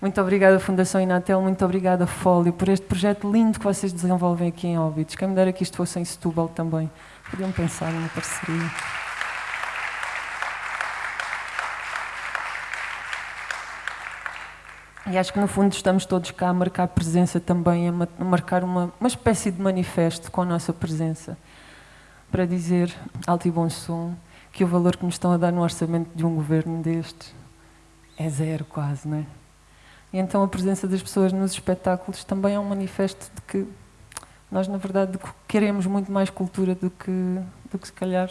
Muito obrigada, Fundação Inatel, muito obrigada, Fólio, por este projeto lindo que vocês desenvolvem aqui em Óbidos. Quem me dera que isto fosse em Setúbal também. Podiam pensar numa parceria. E acho que no fundo estamos todos cá a marcar presença também, a marcar uma, uma espécie de manifesto com a nossa presença, para dizer, alto e bom som, que o valor que nos estão a dar no orçamento de um governo destes é zero quase, não é? E então a presença das pessoas nos espetáculos também é um manifesto de que nós, na verdade, queremos muito mais cultura do que, do que se calhar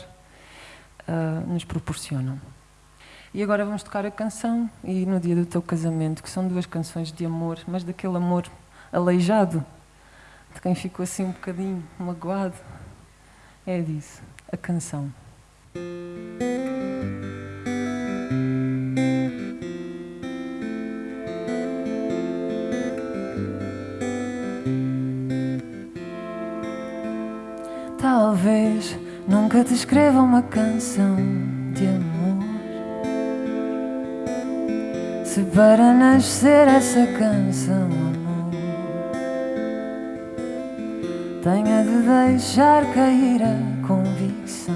uh, nos proporcionam. E agora vamos tocar a canção e no dia do teu casamento, que são duas canções de amor, mas daquele amor aleijado, de quem ficou assim um bocadinho magoado. É disso, a canção. Talvez nunca te escreva uma canção de amor. Se para nascer essa canção, amor, tenha de deixar cair a convicção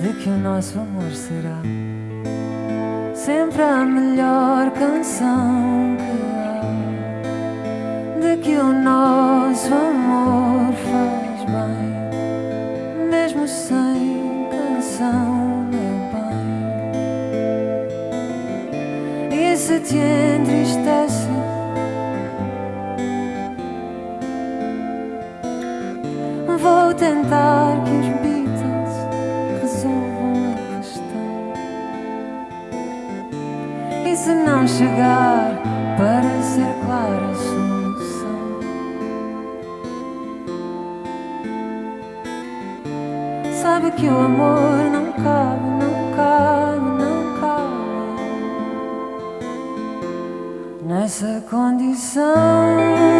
de que o nosso amor será sempre a melhor canção que que o nosso amor faz bem, mesmo sem canção, meu bem. E se te que o amor não cabe, não cabe, não cabe nessa condição.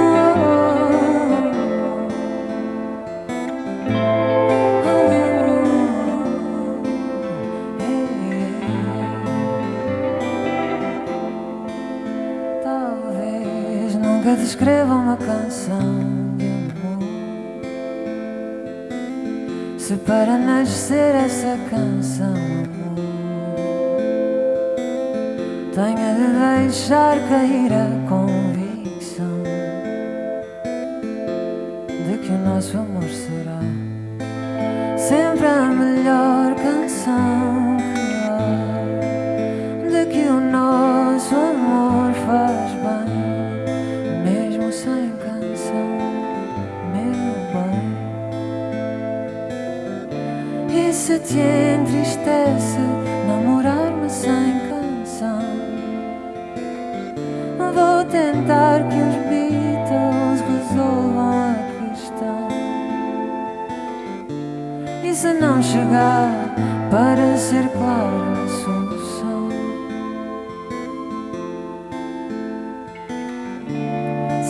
escreva uma canção Se para nascer essa canção, amor, tenha de deixar cair a convicção de que o nosso amor será sempre a melhor canção tentar que os Beatles resolvam a questão. E se não chegar para ser clara a solução,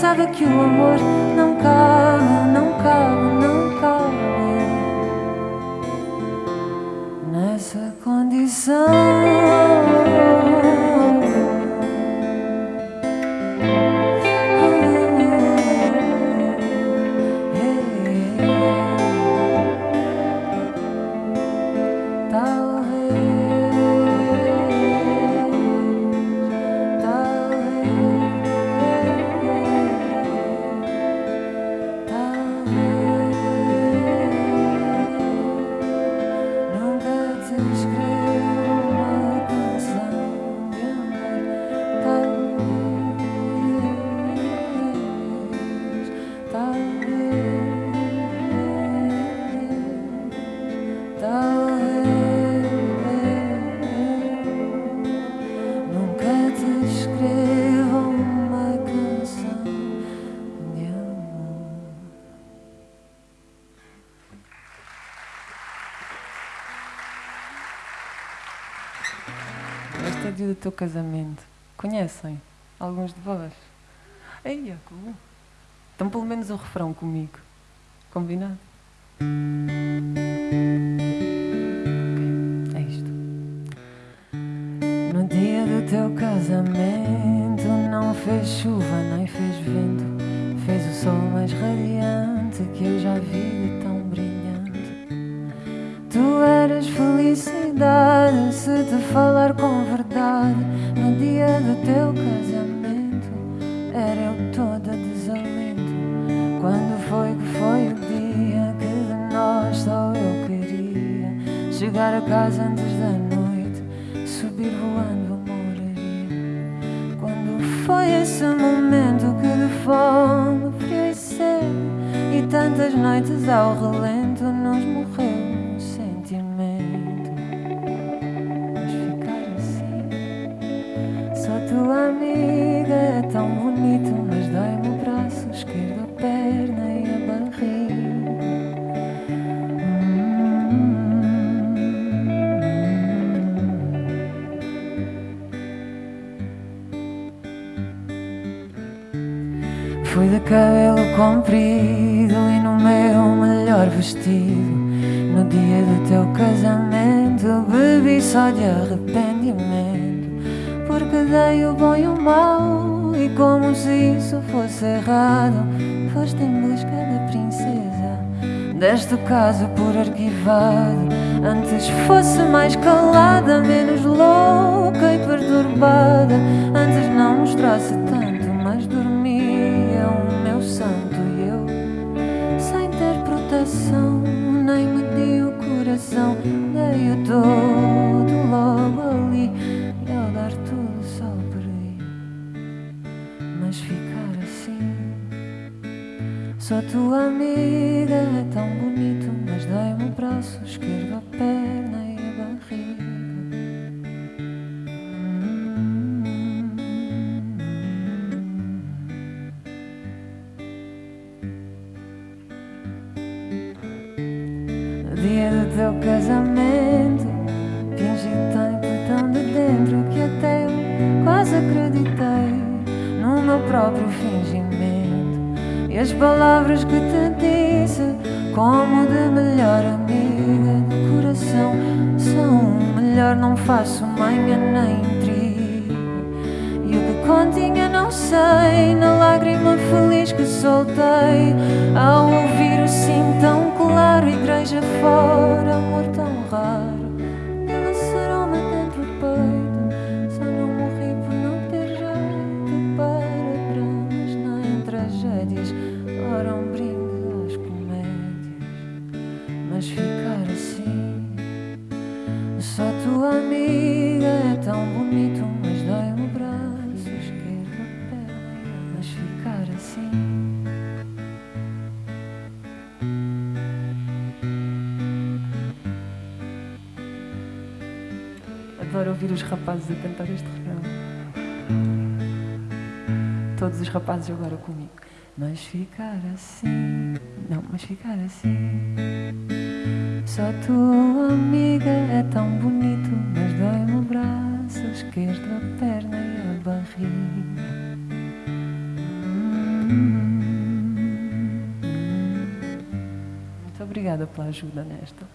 sabe que o amor não cabe, não cabe, não cabe. nessa condição. Do teu casamento. Conhecem? Alguns de vós? Ei, como? Então pelo menos o refrão comigo. Combinado? Okay. É isto. No dia do teu casamento não fez chuva nem fez vento, fez o sol mais radiante que eu já vi tão brilhante. Tu eras felicidade te falar com verdade. No dia do teu casamento era eu toda desalento. Quando foi que foi o dia que de nós só eu queria chegar a casa antes da noite, subir voando foi esse momento que de fome, frio e sede E tantas noites ao relento nos morreu tua amiga é tão bonito Mas dói-me o braço esquerdo, a perna e a barriga. Fui de cabelo comprido e no meu melhor vestido. No dia do teu casamento bebi só de arrependimento Porque dei o bom e o mau E como se isso fosse errado Foste em busca da princesa. Deste caso por arquivado Antes fosse mais calada Menos louca e perturbada Antes não mostrasse tanto, Sou tua amiga, é tão bonito Mas dei-me o braço esquerdo, a perna e a barriga. Dia do teu casamento Fingi tanto tão de dentro que até eu quase acreditei No meu próprio fingimento E as palavras que te disse Como de melhor amiga do coração São melhor não faço manha nem intriga E o que continha não sei Na lágrima feliz que soltei Ao ouvir o sim tão claro Igreja Adoro ouvir os rapazes a cantar este refrão. Todos os rapazes agora comigo. Mas ficar assim, não, mas ficar assim. Só tua amiga é tão bonito, mas dói-me o braço esquerdo, a perna e a barriga. Muito obrigada pela ajuda nesta.